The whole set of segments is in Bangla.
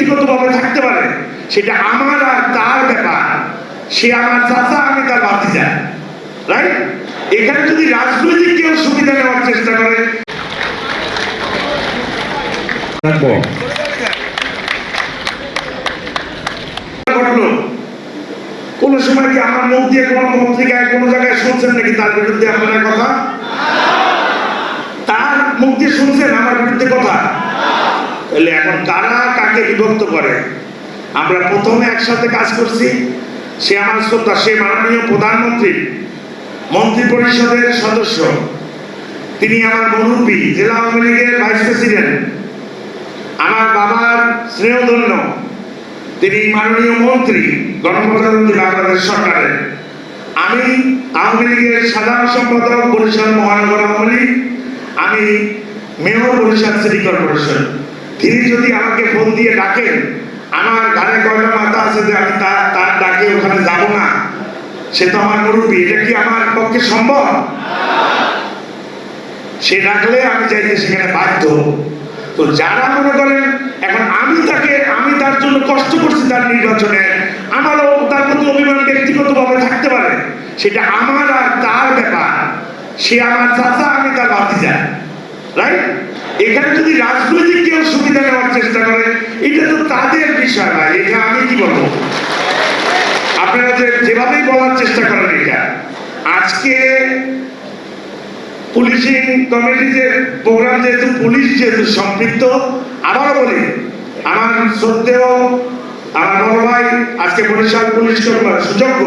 ব্যক্তিগতভাবে থাকতে পারে সেটা আমার আর তার ব্যাপার। সে আমার চাচা আমি তার ভাতিজা। রাইট এখানে যদি রাজনৈতিক কেউ সুবিধা নেওয়ার চেষ্টা করে কোন সময় কি আমার মুখ দিয়ে কোনো পত্রিকায় কোনো জায়গায় শুনছেন নাকি তার বিরুদ্ধে আপনারা কথা? তার মুখ দিয়ে শুনছেন আমার বিরুদ্ধে কথা? তাহলে এখন কারা কাকে বিভক্ত করে? আমরা প্রথমে একসাথে কাজ করছি। সে আমার শ্রদ্ধা, সে মাননীয় প্রধানমন্ত্রী মন্ত্রী পরিষদের সদস্য। তিনি আমার মুরব্বী, জেলা আওয়ামী লীগের ভাইস প্রেসিডেন্ট। আমার বাবার স্নেহধন্য। তিনি মাননীয় মন্ত্রী, গণপ্রজাতন্ত্রী বাংলাদেশ সরকারের। আমি আওয়ামী লীগের সাধারণ সম্পাদক, বরিশাল মহানগর আওয়ামী লীগ। আমি মেয়র, বরিশাল সিটি কর্পোরেশন। তিনি যদি আমাকে ফোন দিয়ে ডাকেন, আমার ঘরে কয়টা মাথা আছে যে আমি তার তার ডাকে ওখানে যাব না, সে তো আমার মুরব্বী, এটা কি আমার পক্ষে সম্ভব? সে ডাকলে আমি যাইতে সেখানে বাধ্য। তো যারা মনে করেন, এখন আমি তাকে আমি তার জন্য কষ্ট করছি তার নির্বাচনে আমারও তার প্রতি অভিমান ব্যক্তিগতভাবে থাকতে পারে। সেটা আমার আর তার ব্যাপার। সে আমার চাচা, আমি তার ভাতিজা। রাইট এখানে যদি রাজনৈতিক কেউ সুবিধা নেওয়ার চেষ্টা করে, এটা তো তাদের বিষয় ভাই এটা আমি কি বলব? আপনারা যে যেভাবেই বলার চেষ্টা করেন এটা, আজকে পুলিশিং কমিটি যে প্রোগ্রাম যেহেতু পুলিশ যেহেতু সম্পৃক্ত, আবারও বলি, আমার সত্ত্বেও আমার বড় ভাই আজকে বরিশাল পুলিশ কমিশনার, সুযোগ্য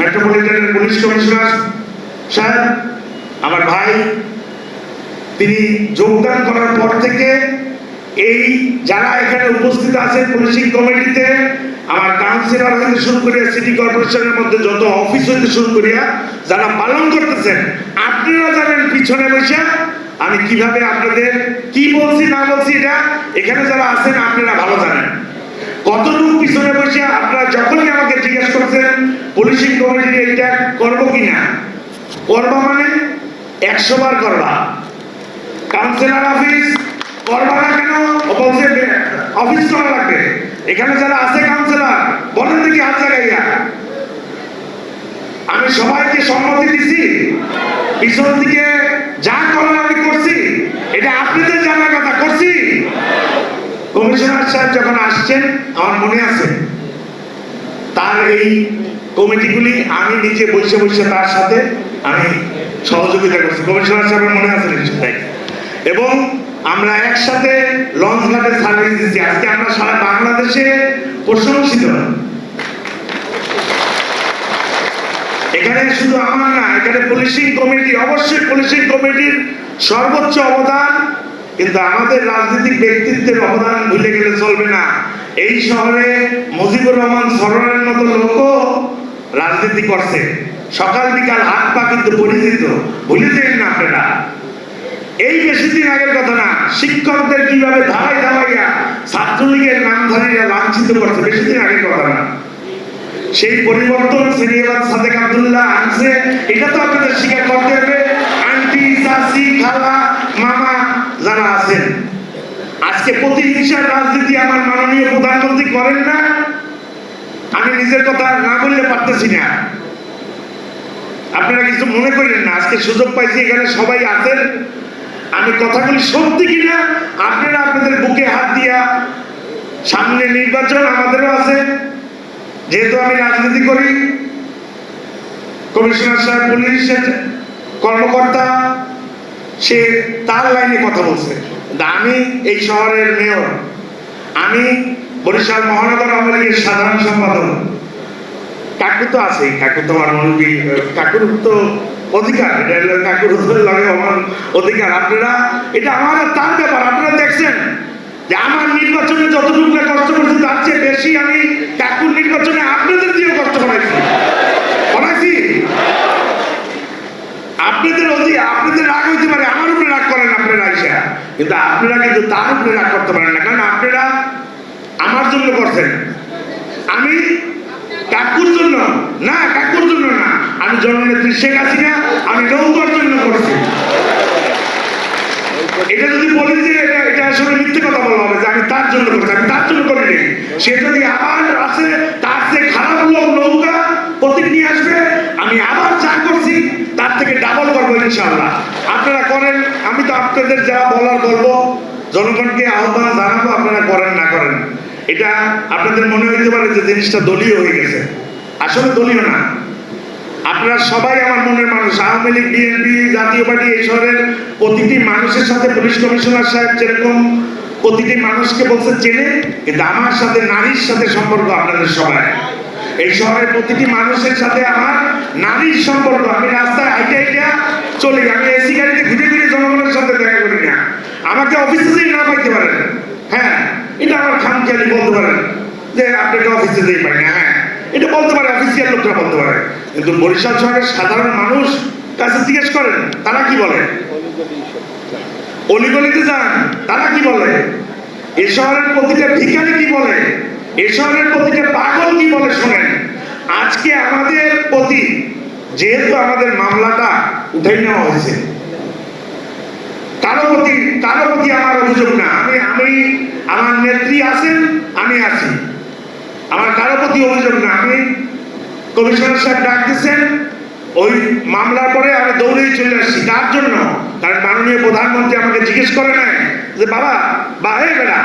মেট্রোপলিটনের পুলিশ কমিশনার সাহেব, আমার ভাই তিনি যোগদান করার পর থেকে এই যারা এখানে উপস্থিত আছেন পুলিশিং কমিটিতে, আমার কাউন্সিলর হইতে শুরু করিয়া সিটি কর্পোরেশনের মধ্যে যত অফিস হইতে শুরু করিয়া যারা পালন করতেছেন, আপনারা জানেন পিছনে বসে আমি কীভাবে আপনাদের কি বলছি, না বলছি এটা, এখানে যারা আছেন আপনারা ভালো জানেন। কতটুকু পিছনে বসে আপনারা যখনই আমাকে জিজ্ঞেস করছেন, পুলিশিং কমিটি এটা করব কিনা? করবা মানে একশো বার করবা। কাউন্সিলর অফিস করবা না কেন? অফিস করা লাগবে। এখানে যারা আছে কাউন্সিলর, বলেন দেখি হাত লাগাইয়া। আমি সবাইকে সম্মতি দিছি। পিছন দিকে যা করার আমি করছি, এটা আপনাদের জানার কথা করছি। কমিশনার সাহেব যখন আসছেন, আমার মনে আছে, তার এই কমিটিগুলি আমি নিজে বসে বসে তার সাথে আমি সহযোগিতা করছি। কমিশনার সাহেবের মনে আছে নিশ্চয় তাই এবং আমরা একসাথে লঞ্চ ঘাটে সার্ভিস দিচ্ছি। আজকে আমরা সারা বাংলাদেশে প্রশংসিত। এখানে শুধু আমার না, এখানে পুলিশিং কমিটি অবশ্যই পুলিশিং কমিটির সর্বোচ্চ অবদান, কিন্তু আমাদের রাজনৈতিক ব্যক্তিত্বের অবদান ভুলে গেলে চলবে না। এই শহরে মুজিবুর রহমান সরোয়ারের মতো লোকও রাজনীতি করছে। সকাল বিকাল হাত পা কিন্তু পরিচিত ভুলে যান না আপনারা। এই বেশি দিন আগের কথা না, শিক্ষকদের কীভাবে ধারাই ধারাইয়া ছাত্রলীগের নামধারীরা লাঞ্ছিত করছে বেশি দিন আগের কথা না। সেই পরিবর্তন সিনিয়র সাদেক আব্দুল্লাহ আনছে, এটা তো আপনাদের স্বীকার করতে হবে। আন্টি, চাচি, খালা, মামা যারা আছেন, আজকে প্রতিহিংসার রাজনীতি আমার মাননীয় প্রধানমন্ত্রী করেন না। আমি নিজের কথা না বললে পারতেছি না। আপনারা কিছু মনে করেন না, আজকে সুযোগ পাইছি, এখানে সবাই আছেন। আমি কথাগুলি সত্যি কিনা? আপনারা আপনাদের বুকে হাত দিয়া সামনে নির্বাচন আমাদেরও আছে। যেহেতু আমি রাজনীতি করি, কমিশনার সাহেব পুলিশের কর্মকর্তা, সে তার লাইনে কথা বলছে। আমি এই শহরের মেয়র। আমি বরিশাল মহানগর আওয়ামী লীগের সাধারণ সম্পাদক। কাকু তো আছেই। কাকু তো আমার কাকুর তো অধিকার অধিকার। আপনারা, এটা আমার তার ব্যাপার, আপনারা দেখছেন যে আমার নির্বাচনে যতটুকু কষ্ট করছি, তার চেয়ে বেশি আমি কাকুর নির্বাচনে আপনাদের দিয়েও কষ্ট করাইছি করাইছি আপনাদের আপনাদের রাগ হইতে পারে, আমার উপরে রাগ করেন আপনারা আইসা। কিন্তু আপনারা কিন্তু তার উপরে রাগ করতে পারেন না। কারণ আপনারা আমার জন্য করছেন। আমি কাকুর জন্য না কাকুর জন্য আমি জননেত্রী শেখ হাসিনা, আমি নৌকার জন্য করছি। এটা যদি বলি যে এটা আসলে মিথ্যে কথা বলা হবে যে আমি তার জন্য করছি, আমি তার জন্য করিনি। সে যদি আবার আসে, তার যে খারাপ লোক নৌকা প্রতীক নিয়ে আসবে, আমি আবার যা করছি, তার থেকে ডাবল করব ইনশাআল্লাহ। আপনারা করেন, আমি তো আপনাদের যা বলার বলব, জনগণকে আহ্বান জানাব, আপনারা করেন, না করেন। এটা আপনাদের মনে হইতে পারে যে জিনিসটা দলীয় হয়ে গেছে। আসলে দলীয় না। আপনারা সবাই আমার মনের মানুষ। আওয়ামী লীগ, বিএনপি, জাতীয় পার্টি, এই শহরের প্রতিটি মানুষের সাথে পুলিশ কমিশনার সাহেব যেরকম প্রতিটি মানুষকে বলছে চেনে, কিন্তু আমার সাথে নারীর সাথে সম্পর্ক আপনাদের সবাই। এই শহরের প্রতিটি মানুষের সাথে আমার নারীর সম্পর্ক। আমি রাস্তায় হাইটে হাইটে চলি আমি এসি গাড়িতে ঘুরে ঘুরে জনগণের সাথে দেখা করি না। আমাকে অফিসে যেই না পাইতে পারেন। হ্যাঁ এটা আমার খামখেয়ালি বলতে পারেন যে আপনাকে অফিসে যেই পাই না। হ্যাঁ এটা বলতে পারে অফিসিয়াল লোকরা বলতে পারে। কিন্তু বরিশাল শহরের সাধারণ মানুষ কাছে জিজ্ঞেস করেন, তারা কি বলে? অলিগলিতে যান, তারা কি বলে? এ শহরের প্রতিটা ভিখারি কি বলে? এ শহরের প্রতিটা পাগল কি বলে শোনেন? আজকে আমাদের প্রতি যেহেতু আমাদের মামলাটা উঠে নেওয়া হয়েছে, কারও প্রতি কারও প্রতি আমার অভিযোগ না। আমি আমি, আমার নেত্রী আছেন, আমি আছি। আমার কারও প্রতি অভিযোগ না আমি কমিশনার সাহেব ডাক দিচ্ছেন ওই মামলার পরে আমি দৌড়েই চলে আসছি। তার জন্য? কারণ মাননীয় প্রধানমন্ত্রী আমাকে জিজ্ঞেস করে নাই যে, বাবা, বা হে বেটা,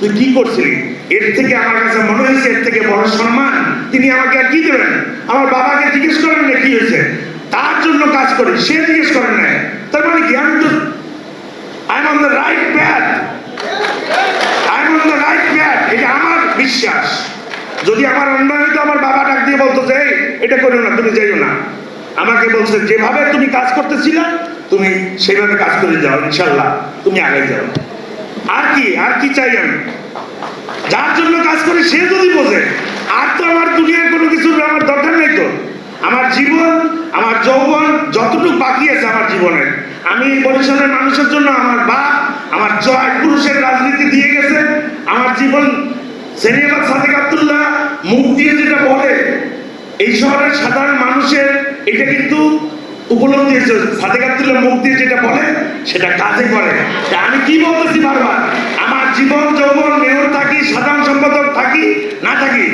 তুই কি করছিলি? এর থেকে আমার কাছে মনে হয়েছে, এর থেকে বড় সম্মান। তিনি আমাকে আর কি দেবেন? আমার বাবাকে জিজ্ঞেস করেন না কি হয়েছে? তার জন্য কাজ করি। সে জিজ্ঞেস করেন না তার মানে কি? আমি তো I am on the right path I am on the right path এটা আমার বিশ্বাস। যদি আমার অন্যায় হতো আমার বাবা ডাক দিয়ে বলতো যে এটা করো না, তুমি যাইও না। আমাকে বলছে, যেভাবে তুমি কাজ করতেছিলে, তুমি সেইভাবে কাজ করে যাও, ইনশাল্লাহ, তুমি আগে যাও। আর কি আর কি চাই আমি? যার জন্য কাজ করি সে যদি বোঝে, আর তো আমার দুনিয়ার কোনো কিছু আমার দরকার নেই তো। আমার জীবন, আমার যৌবন, যতটুকু বাকি আছে আমার জীবনের আমি বরিশালের মানুষের জন্য আমার বাপ, আমার জয় পুরুষের রাজনীতি দিয়ে গেছে। আমার জীবন সেনিয়াবাদ সাদেক আবদুল্লাহ মুখ দিয়ে যেটা বলে, এই শহরের সাধারণ মানুষের এটা কিন্তু উপলব্ধি হয়েছে। সাদেক আবদুল্লাহ মুখ দিয়ে যেটা বলে, সেটা কাজে করে। আমি কি বলতেছি বারবার? আমার জীবন, যৌবন, মেয়র থাকি, সাধারণ সম্পাদক থাকি, না থাকি,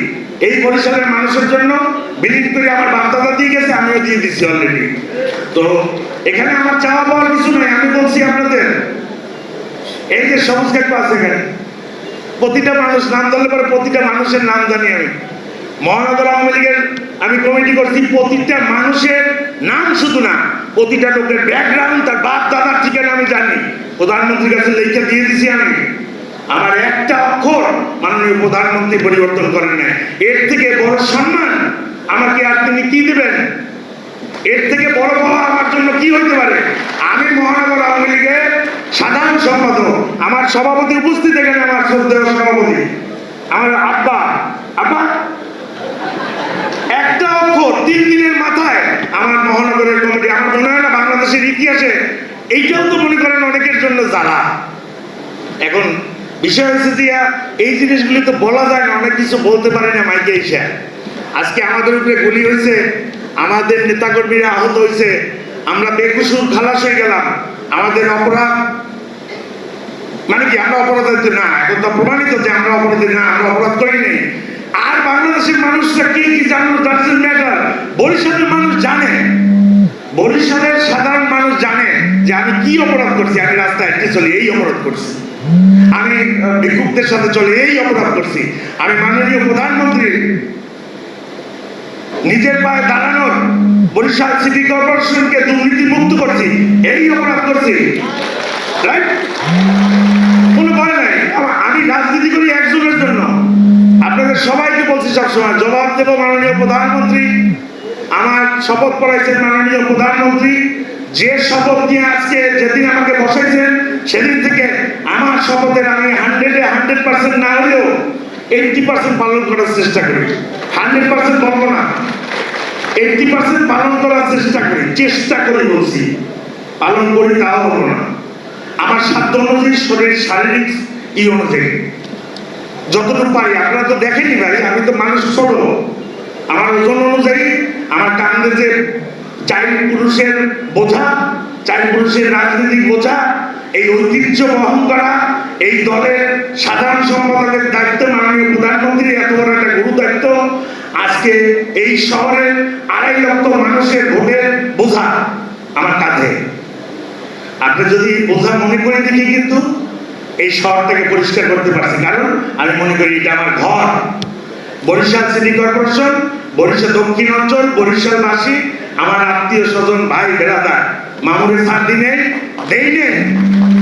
এই বরিশালের মানুষের জন্য বিলীন করে আমার বার্তাটা দিয়ে গেছে, আমিও দিয়ে দিচ্ছি অলরেডি তো এখানে আমার চাওয়া পাওয়ার কিছু নেই, আমি বলছি আপনাদের, এই যে সবুজ ক্ষেত্র আছে এখানে। প্রতিটা মানুষ নাম ধরলে পরে প্রতিটা মানুষের নাম জানি আমি। মহানগর আওয়ামী লীগের আমি কমিটি করছি, প্রতিটা মানুষের নাম শুধু না, প্রতিটা লোকের ব্যাকগ্রাউন্ড তার বাপ দাদার ঠিকানা আমি জানি। প্রধানমন্ত্রীর কাছে লেখা দিয়ে দিছি আমি। আমার একটা অক্ষর মাননীয় প্রধানমন্ত্রী পরিবর্তন করেন না এর থেকে বড় সম্মান আমাকে আর তিনি কি দেবেন? এর থেকে বড় পাওয়া আমার জন্য কি হতে পারে? সভাপতি উপস্থিত এখানে আমার শ্রদ্ধেয় সভাপতি। আমার আব্বা। আব্বা? একটা অক্ষর তিন দিনের মাথায় আমার মহানগরের কমিটি, আমার মনে হয় না বাংলাদেশের ইতিহাসে এইটাও তো মনে করেন অনেকের জন্য জ্বালা এখন বিষয় হচ্ছে যে এই জিনিসগুলি তো বলা যায় না, অনেক কিছু বলতে পারে না মাইকে এসে। আজকে আমাদের উপরে গুলি হয়েছে, আমাদের নেতাকর্মীরা আহত হয়েছে, আমরা বেকুসুর খালাস হয়ে গেলাম, আমাদের অপরাধ মানে কি আমরা অপরাধী না, এখন তো প্রমাণিত যে আমরা অপরাধী। না, আমরা অপরাধ করি আর বাংলাদেশের মানুষরা কি কি জানলো ডাজেন্ট ম্যাটার বরিশালের মানুষ জানে। বরিশালের সাধারণ মানুষ জানে যে আমি কি অপরাধ করছি? আমি রাস্তায় হেঁটে চলি, এই অপরাধ করছি। আমি ভিক্ষুকদের সাথে চলে, এই অপরাধ করছি। আমি মাননীয় প্রধানমন্ত্রী নিজের পায়ে দাঁড়ানোর বরিশাল সিটি কর্পোরেশনকে দুর্নীতি মুক্ত করছি, এই অপরাধ করছি। রাইট কোনো ভয় নাই আমা- আমি রাজনীতি করি একজনের জন্য আপনাদের সবাইকে বলছি সবসময় জবাব দেব মাননীয় প্রধানমন্ত্রী, আমার শপথ করাইছেন মাননীয় প্রধানমন্ত্রী। যে শপথ নিয়ে আজকে যেদিন আমাকে বসাইছেন সেদিন থেকে আমার শপথের আমি হান্ড্রেডে হান্ড্রেড পার্সেন্ট না হলেও এইটটি পার্সেন্ট পালন করার চেষ্টা করি। হান্ড্রেড পার্সেন্ট বলব না। এইটটি পার্সেন্ট পালন করার চেষ্টা করি, চেষ্টা করে বলছি। পালন করি তাও হব না। আমার সাধ্য অনুযায়ী শরীর শারীরিক ই অনুযায়ী। যতটুকু পারি, আপনারা তো দেখেনি ভাই, আমি তো মানুষ ছোট। আমার ওজন অনুযায়ী আমার কান্দে যে চার পুরুষের বোঝা চার পুরুষের রাজনৈতিক বোঝা, এই ঐতিহ্য বহন করা, এই দলের সাধারণ সম্পাদকের দায়িত্ব মাননীয় প্রধানমন্ত্রী, এত বড় একটা গুরু দায়িত্ব আজকে এই শহরের আড়াই লক্ষ মানুষের ভোটের বোঝা আমার কাঁধে। আপনি যদি বোঝা মনে করে দেখি কিন্তু, এই শহরটাকে পরিষ্কার করতে পারছি। কারণ আমি মনে করি এটা আমার ঘর। বরিশাল সিটি কর্পোরেশন, বরিশাল দক্ষিণ অঞ্চল, বরিশালবাসী, আমার আত্মীয় স্বজন, ভাই, বেড়াদার মামুরের সাত দিনে দেই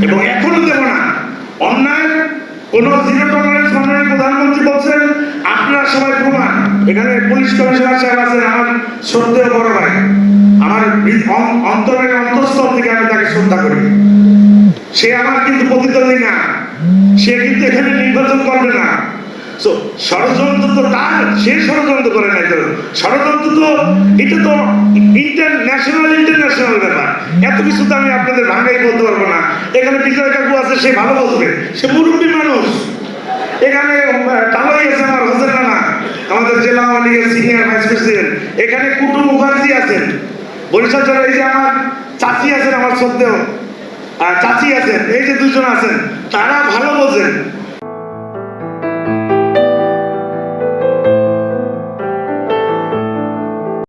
এবং এখনও দেব না। অন্যায়, কোন জিরো টলারেন্স মাননীয় প্রধানমন্ত্রী বলছেন, আপনারা সবাই প্রমাণ। এখানে পুলিশ কমিশনার সাহেব আছেন, আমার শ্রদ্ধেয় বড় ভাই। আমার অন্তরের অন্তঃস্থল থেকে আমি তাকে শ্রদ্ধা করি। সে আমার কিন্তু প্রতিদ্বন্দ্বী না। সে কিন্তু এখানে নির্বাচন করবে না। So, ষড়যন্ত্র তো তার সে ষড়যন্ত্র করে নাই তো। ষড়যন্ত্র তো এটা তো ইন্টারন্যাশনাল ইন্টারন্যাশনাল ব্যাপার। এত কিছু তো আমি আপনাদের ভাঙাই বলতে পারব না। এখানে বিজয় কাকু আছে সে ভালো বলবে। সে মুরব্বী মানুষ। এখানে টালাই আছে আমার হোসেন রানা আমাদের জেলা আওয়ামী সিনিয়র ভাইস প্রেসিডেন্ট এখানে কুটু মুখার্জি আছেন। বরিশাল জেলার এই যে আমার চাচি আছেন আমার আর চাচি আছেন এই যে দুজন আছেন তারা ভালো বোঝেন